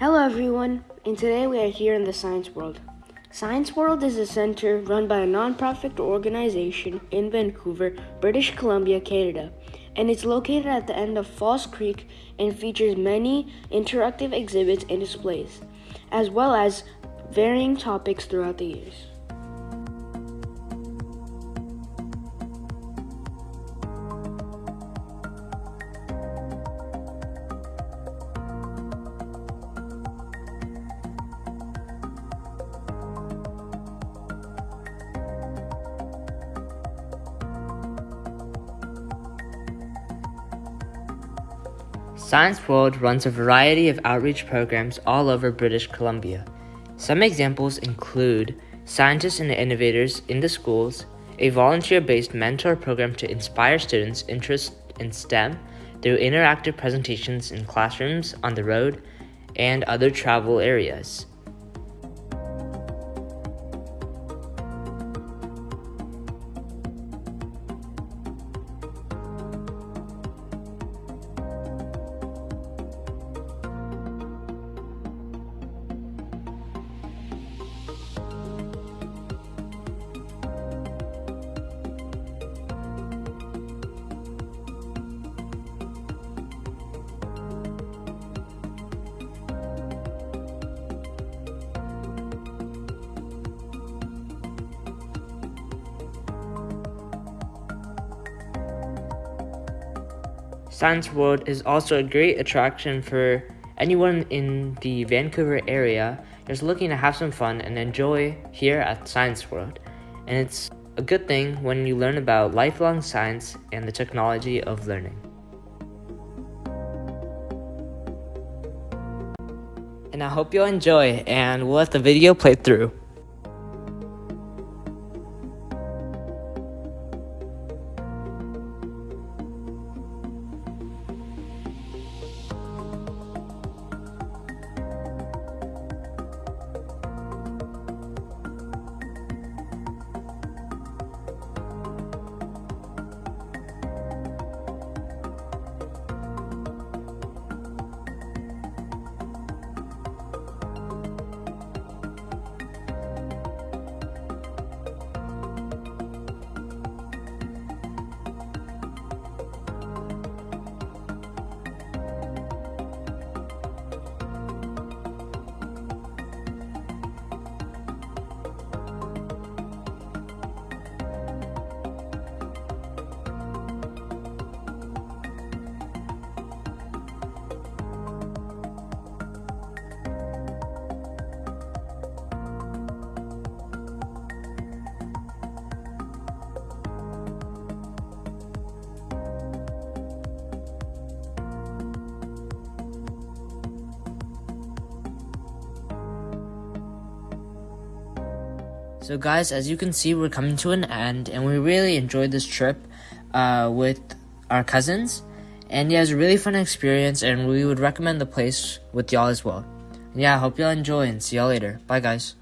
Hello everyone, and today we are here in the Science World. Science World is a center run by a non-profit organization in Vancouver, British Columbia, Canada, and it's located at the end of False Creek and features many interactive exhibits and displays, as well as varying topics throughout the years. Science World runs a variety of outreach programs all over British Columbia. Some examples include Scientists and Innovators in the Schools, a volunteer based mentor program to inspire students' interest in STEM through interactive presentations in classrooms, on the road, and other travel areas. Science World is also a great attraction for anyone in the Vancouver area just looking to have some fun and enjoy here at Science World. And it's a good thing when you learn about lifelong science and the technology of learning. And I hope you'll enjoy and we'll let the video play through. So guys, as you can see, we're coming to an end, and we really enjoyed this trip uh, with our cousins. And yeah, it was a really fun experience, and we would recommend the place with y'all as well. And yeah, I hope y'all enjoy, and see y'all later. Bye, guys.